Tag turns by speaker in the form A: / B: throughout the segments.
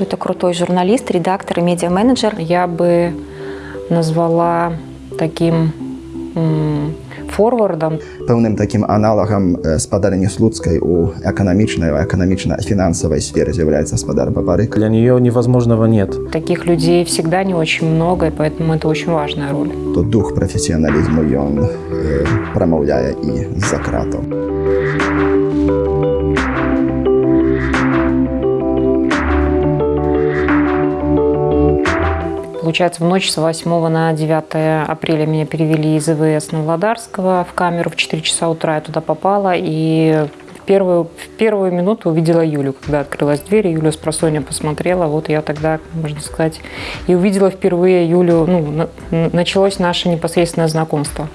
A: что это крутой журналист, редактор и медиа-менеджер.
B: Я бы назвала таким forwardem.
C: Pełnym takim analogiem spadania ludzkiej u ekonomicznej, ekonomicznej, финансовой сфере является Спадар Бабарык.
D: Для нее невозможного нет.
B: Таких людей всегда не очень много, и поэтому это очень важная роль.
C: То дух профессионализма и он э, промовляет и за кратом.
B: Получается, в ночь с 8 на 9 апреля меня перевели из ИВС Новодарского в камеру в 4 часа утра. Я туда попала и в первую, в первую минуту увидела Юлю, когда открылась дверь. Юля с просонья посмотрела. Вот я тогда, можно сказать, и увидела впервые Юлю. Ну, началось наше непосредственное знакомство.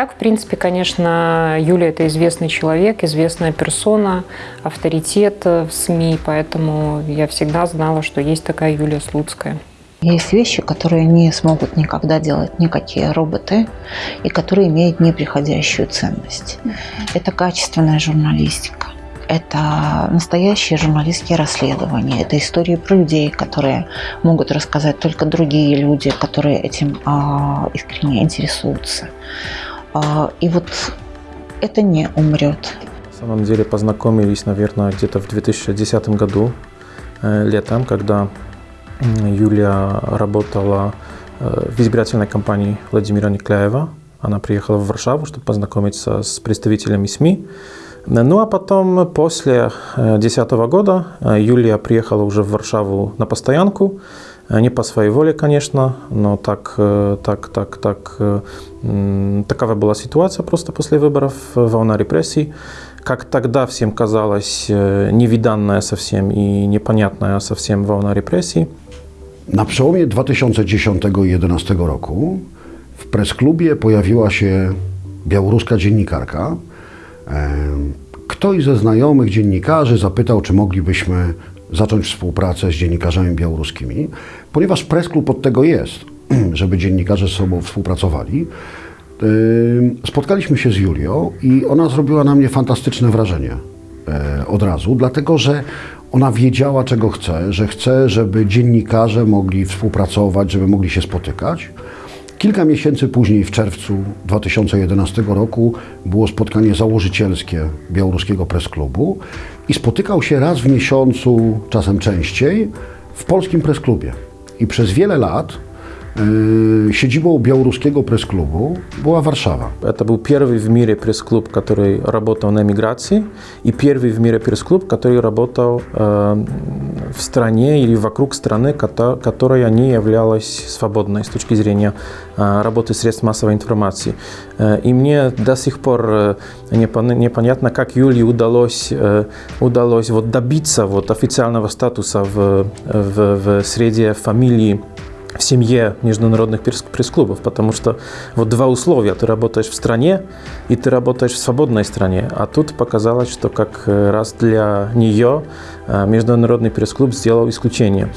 B: Так, в принципе, конечно, Юля – это известный человек, известная персона, авторитет в СМИ, поэтому я всегда знала, что есть такая Юлия Слуцкая.
E: Есть вещи, которые не смогут никогда делать никакие роботы и которые имеют неприходящую ценность. Это качественная журналистика. Это настоящие журналистские расследования. Это истории про людей, которые могут рассказать только другие люди, которые этим а, искренне интересуются. А, и вот это не умрет.
D: На самом деле познакомились, наверное, где-то в 2010 году, э, летом, когда Юлия работала э, в избирательной кампании Владимира Никляева. Она приехала в Варшаву, чтобы познакомиться с представителями СМИ. Ну а потом, после 2010 э, года, Юлия приехала уже в Варшаву на постоянку. Не по своей воле, конечно, но так, так, так, так, такова была ситуация просто после выборов, волна репрессий. Как тогда всем казалось, невиданная совсем и непонятная совсем волна репрессий.
F: Na przełomie 2010 i 2011 roku w press-klubie pojawiła się białoruska dziennikarka. Ktoś ze znajomych dziennikarzy zapytał, czy moglibyśmy zacząć współpracę z dziennikarzami białoruskimi, ponieważ press-klub od tego jest, żeby dziennikarze z sobą współpracowali. Spotkaliśmy się z Julią i ona zrobiła na mnie fantastyczne wrażenie e, od razu, dlatego że ona wiedziała, czego chce, że chce, żeby dziennikarze mogli współpracować, żeby mogli się spotykać. Kilka miesięcy później, w czerwcu 2011 roku, było spotkanie założycielskie Białoruskiego Press Klubu i spotykał się raz w miesiącu, czasem częściej, w polskim Press Klubie. I przez wiele lat Siedzibą białoruskiego пресс-клубу была Варшава.
D: Это был первый в мире пресс-клуб, который работал на миграции, и первый в мире пресс-клуб, который работал э, в стране или вокруг страны, которая не являлась свободной с точки зрения э, работы средств массовой информации. Э, и мне до сих пор э, непонятно, как Юлии удалось, удалось вот добиться вот официального статуса в, в, в среде фамилии в семье международных пресс-клубов, потому что вот два условия. Ты работаешь в стране и ты работаешь в свободной стране. А тут показалось, что как раз для нее международный пресс-клуб сделал исключение.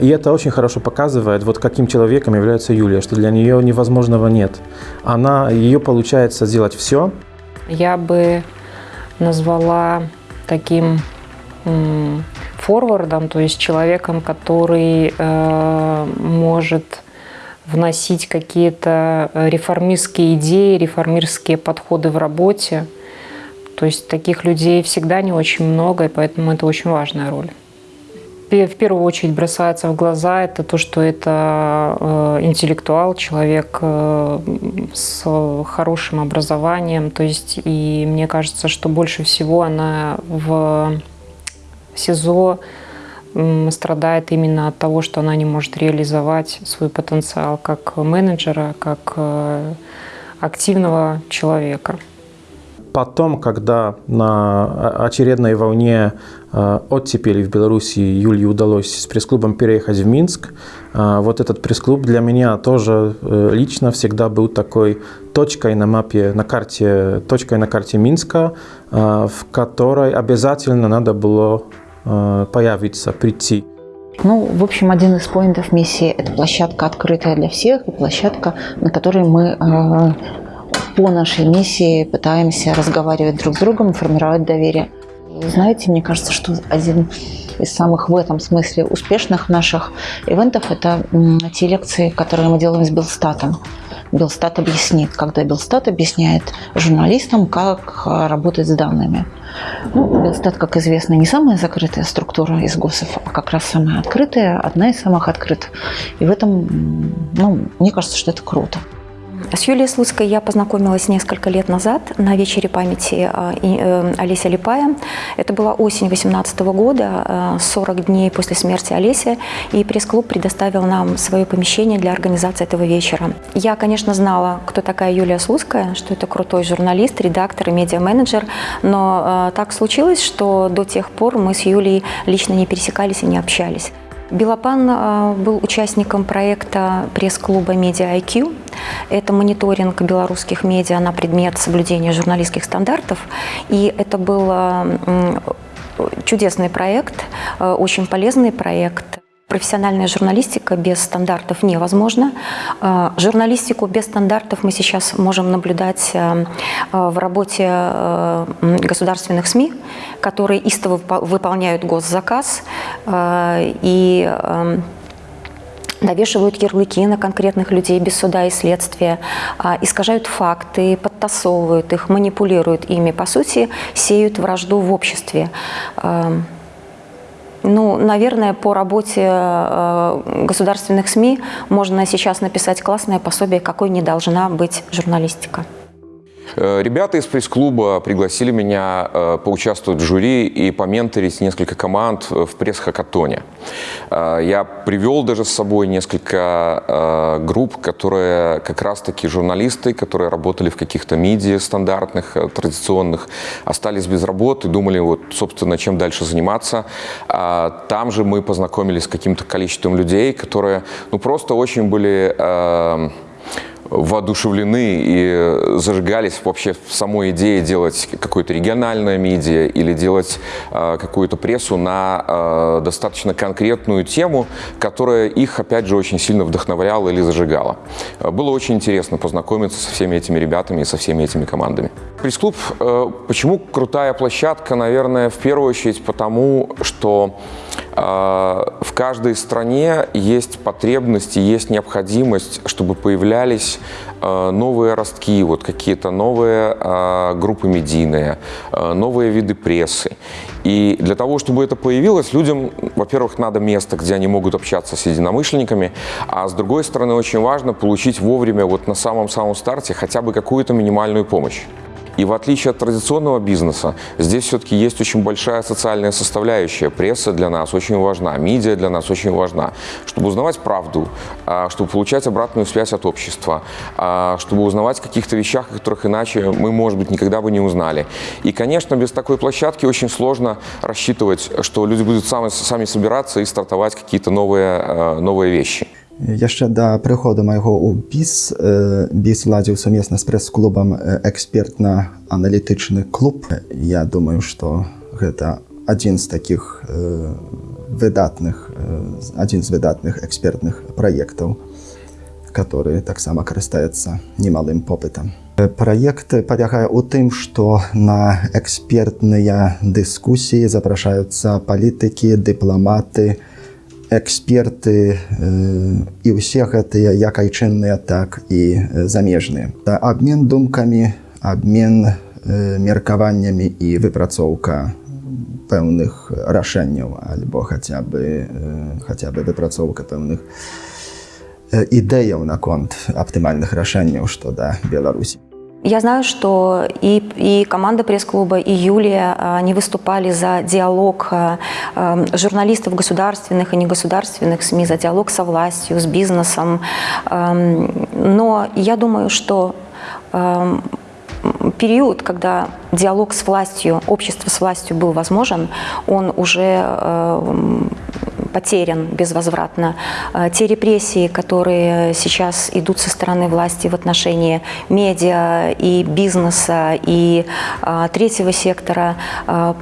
D: И это очень хорошо показывает, вот каким человеком является Юлия, что для нее невозможного нет. Она, ее получается сделать все.
B: Я бы назвала таким форвардом, то есть человеком, который э, может вносить какие-то реформистские идеи, реформистские подходы в работе. То есть таких людей всегда не очень много, и поэтому это очень важная роль. В первую очередь бросается в глаза это то, что это э, интеллектуал, человек э, с хорошим образованием. То есть, и мне кажется, что больше всего она в СИЗО страдает именно от того, что она не может реализовать свой потенциал как менеджера, как э, активного человека.
D: Потом, когда на очередной волне э, оттепели в Беларуси Юлии удалось с пресс-клубом переехать в Минск, э, вот этот пресс-клуб для меня тоже лично всегда был такой точкой на мапе, на карте, точкой на карте Минска, в которой обязательно надо было появиться, прийти.
E: Ну, в общем, один из поинтов миссии – это площадка открытая для всех, и площадка, на которой мы э, по нашей миссии пытаемся разговаривать друг с другом, формировать доверие. Знаете, мне кажется, что один из самых в этом смысле успешных наших ивентов – это те лекции, которые мы делаем с Белстатом. Белстат объяснит, когда Белстат объясняет журналистам, как а, работать с данными. Ну, Белстат, как известно, не самая закрытая структура из ГОСов, а как раз самая открытая, одна из самых открытых. И в этом, ну, мне кажется, что это круто.
A: С Юлией Слуцкой я познакомилась несколько лет назад на вечере памяти а, э, Олеся Липая. Это была осень 2018 года, 40 э, дней после смерти Олеся, и пресс-клуб предоставил нам свое помещение для организации этого вечера. Я, конечно, знала, кто такая Юлия Слуцкая, что это крутой журналист, редактор и медиа-менеджер, но э, так случилось, что до тех пор мы с Юлией лично не пересекались и не общались. Белопан э, был участником проекта пресс-клуба «Медиа IQ». Это мониторинг белорусских медиа на предмет соблюдения журналистских стандартов. И это был э, чудесный проект, э, очень полезный проект. Профессиональная журналистика без стандартов невозможна. Журналистику без стандартов мы сейчас можем наблюдать в работе государственных СМИ, которые истово выполняют госзаказ и навешивают ярлыки на конкретных людей без суда и следствия, искажают факты, подтасовывают их, манипулируют ими, по сути, сеют вражду в обществе. Ну, наверное, по работе государственных СМИ можно сейчас написать классное пособие, какой не должна быть журналистика.
G: Э, ребята из пресс-клуба пригласили меня э, поучаствовать в жюри и поменторить несколько команд в пресс-хакатоне. Э, я привел даже с собой несколько групп, которые как раз-таки журналисты, которые работали в каких-то медиа стандартных, традиционных, остались без работы, думали, вот, собственно, чем дальше заниматься. Там же мы познакомились с каким-то количеством людей, которые ну, просто очень были воодушевлены и зажигались вообще в самой идее делать какое-то региональное медиа или делать э, какую-то прессу на э, достаточно конкретную тему, которая их, опять же, очень сильно вдохновляла или зажигала. Было очень интересно познакомиться со всеми этими ребятами и со всеми этими командами. Пресс-клуб, э, почему крутая площадка? Наверное, в первую очередь потому, что в каждой стране есть потребность и есть необходимость, чтобы появлялись Э, новые ростки, вот какие-то новые э, группы медийные, новые виды прессы. И для того, чтобы это появилось, людям, во-первых, надо место, где они могут общаться с единомышленниками, а с другой стороны, очень важно получить вовремя, вот на самом-самом старте, хотя бы какую-то минимальную помощь. И в отличие от традиционного бизнеса, здесь все-таки есть очень большая социальная составляющая. Пресса для нас очень важна, медиа для нас очень важна. Чтобы узнавать правду, а, чтобы получать обратную связь от общества, а, чтобы узнавать о каких-то вещах, которых иначе мы, может быть, никогда бы не узнали. И, конечно, без такой площадки очень сложно рассчитывать, что люди будут сами, сами собираться и стартовать какие-то новые, а, новые вещи.
C: Яшчэ да прыходу майго ў біс біс ладзіў сумесна з прэс-клубам экспертна-аналітычны клуб. Я думаю, што гэта адзін з такіх выдатных адзін з выдатных экспертных праектаў, который таксама карыстаецца немалым попытам. Праект палягае ў тым, што на экспертныя дыскусіі запрашаюцца палітыкі, дыпламаты, эксперты і ўсе гэтыя як айчынныя так і замежныя абмен думкамі абмен меркаваннямі і выпрацоўка пэўных рашэнняў альбо хаця бы хаця бы выпрацоўка пэўных ідэяў наконт аптымальных рашэнняў што да беларусі
A: Я знаю, что и, и команда пресс-клуба, и Юлия, они выступали за диалог э, э, журналистов государственных и негосударственных СМИ, за диалог со властью, с бизнесом. Но я думаю, что период, когда диалог с властью, общество с властью был возможен, он уже потерян безвозвратно. Э, те репрессии, которые сейчас идут со стороны власти в отношении медиа и бизнеса и э, третьего сектора,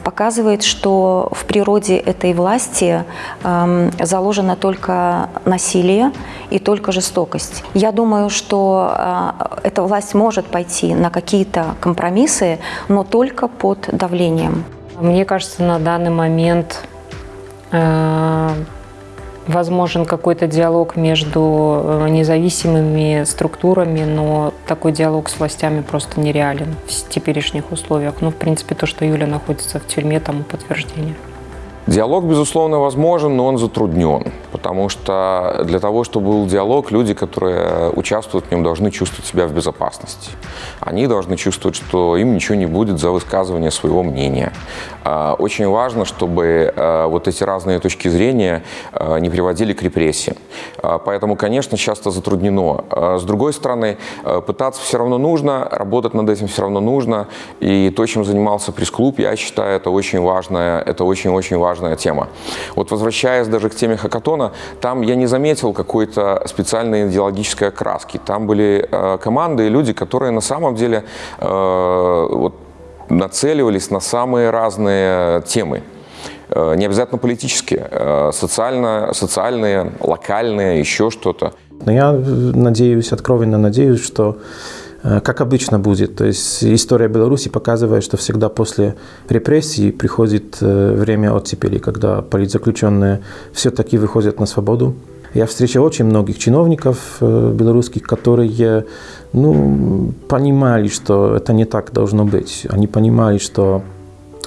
A: показывает, что в природе этой власти эм, заложено только насилие и только жестокость. Я думаю, что эта власть может пойти на какие-то компромиссы, но только под давлением.
B: Мне кажется, на данный момент э, возможен какой-то диалог между э, независимыми структурами, но такой диалог с властями просто нереален в теперешних условиях. Ну, в принципе, то, что Юля находится в тюрьме, тому подтверждение.
G: Диалог, безусловно, возможен, но он затруднен, потому что для того, чтобы был диалог, люди, которые участвуют в нем, должны чувствовать себя в безопасности. Они должны чувствовать, что им ничего не будет за высказывание своего мнения. А, очень важно, чтобы а, вот эти разные точки зрения а, не приводили к репрессиям. Поэтому, конечно, часто затруднено. С другой стороны, пытаться все равно нужно, работать над этим все равно нужно. И то, чем занимался пресс-клуб, я считаю, это очень важное, это очень-очень важно важная тема. Вот возвращаясь даже к теме хакатона, там я не заметил какой-то специальной идеологической окраски. Там были э, команды и люди, которые на самом деле э, вот, нацеливались на самые разные темы э, не обязательно политические, э, социально, социальные, локальные, еще что-то.
D: Но я надеюсь, откровенно надеюсь, что Э, как обычно будет. То есть история Беларуси показывает, что всегда после репрессий приходит э, время оттепели, когда политзаключенные все-таки выходят на свободу. Я встречал очень многих чиновников э, белорусских, которые ну, понимали, что это не так должно быть. Они понимали, что,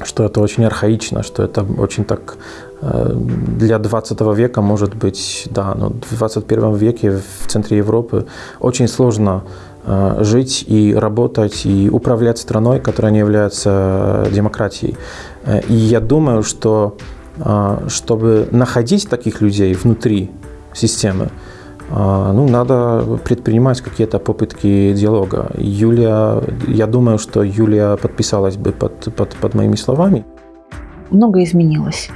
D: что это очень архаично, что это очень так для 20 века может быть, да, но в 21 веке в центре Европы очень сложно Э, жить и работать и управлять страной, которая не является демократией. Э, и я думаю, что э, чтобы находить таких людей внутри системы, ну, надо предпринимать какие-то попытки диалога. Юлия, я думаю, что Юлия подписалась бы под, под, под моими словами.
E: Много изменилось.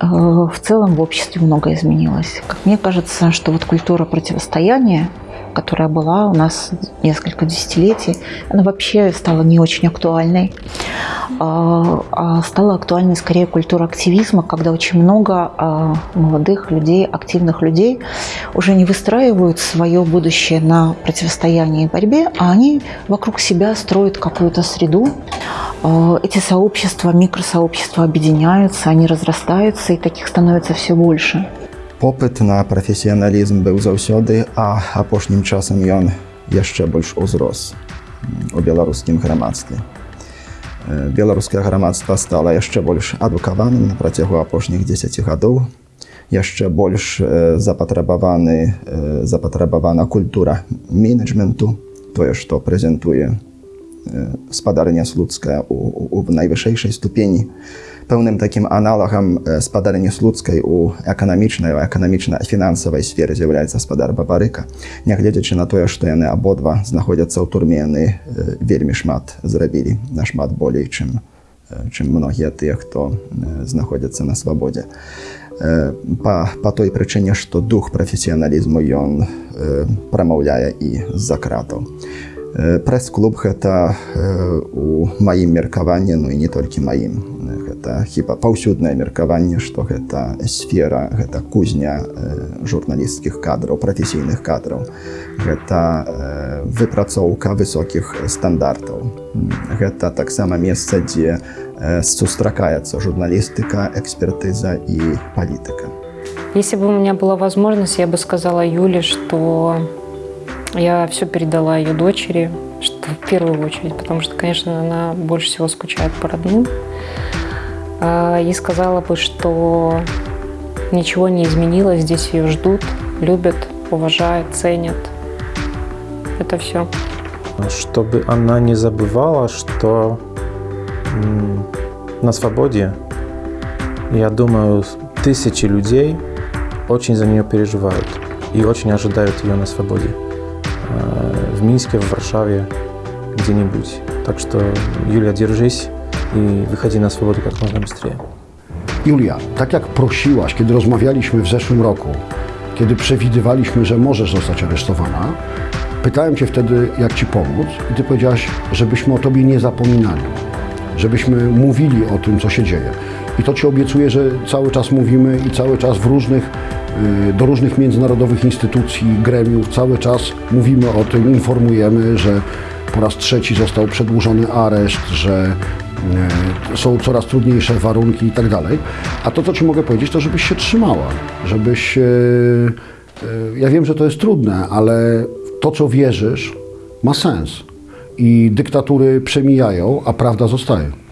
E: В целом в обществе много изменилось. Как мне кажется, что вот культура противостояния которая была у нас несколько десятилетий, она вообще стала не очень актуальной. А, а стала актуальной скорее культура активизма, когда очень много а, молодых людей, активных людей уже не выстраивают свое будущее на противостоянии и борьбе, а они вокруг себя строят какую-то среду. Эти сообщества, микросообщества объединяются, они разрастаются, и таких становится все больше.
C: Popyt na profesjonalizm był zаўсёды, a апошнім часам ён яшчэ больш узрос у беларускім грамадстве. Беларускае грамадства стала яшчэ больш адукаваным на працягу апошніх 10 гадоў. Яшчэ больш запатрабаваны запатрабавана культура менеджменту, тое, што прэзентуе спадарня слуцкая у, у, у найвышэйшай ступені. Pełnym takim analogiem spadarni słudzkiej u ekonomicznej, ekonomiczno-finansowej sfery z'являється спадар Бабарика. Нягледзячы на тое, што яны абодва знаходзяцца ў турме, яны вельмі шмат зрабілі, нашмат болей, чым, чым многія тыя, хто знаходзяцца на свабодзе. Па, па той прычыне, што дух прафесіяналізму ён прамаўляе і з-за кратаў. Прэс-клуб гэта у маім меркаванні, ну і не толькі маім гэта хіба паўсюднае меркаванне што гэта сфера гэта кузня журналісцкіх кадраў прафесійных кадраў гэта выпрацоўка высокіх стандартаў гэта таксама месца дзе сустракаецца журналістыка экспертыза і палітыка
B: если бы у меня была возможность я бы сказала юле что я все передала ее дочери что в первую очередь потому что конечно она больше всего скучает по родным а, и сказала бы, что ничего не изменилось, здесь ее ждут, любят, уважают, ценят. Это все.
D: Чтобы она не забывала, что на свободе, я думаю, тысячи людей очень за нее переживают и очень ожидают ее на свободе. А, в Минске, в Варшаве, где-нибудь. Так что, Юля, держись и выходи на свободу как можно быстрее.
F: Julia, tak jak prosiłaś, kiedy rozmawialiśmy w zeszłym roku, kiedy przewidywaliśmy, że możesz zostać aresztowana, pytałem Cię wtedy, jak Ci pomóc i Ty powiedziałaś, żebyśmy o Tobie nie zapominali, żebyśmy mówili o tym, co się dzieje. I to Ci obiecuję, że cały czas mówimy i cały czas w różnych, y, do różnych międzynarodowych instytucji, gremiów, cały czas mówimy o tym, informujemy, że po raz trzeci został przedłużony areszt, że e, są coraz trudniejsze warunki i tak dalej. A to, co Ci mogę powiedzieć, to żebyś się trzymała, żebyś... e, Ja wiem, że to jest trudne, ale to, co wierzysz, ma sens. I dyktatury przemijają, a prawda zostaje.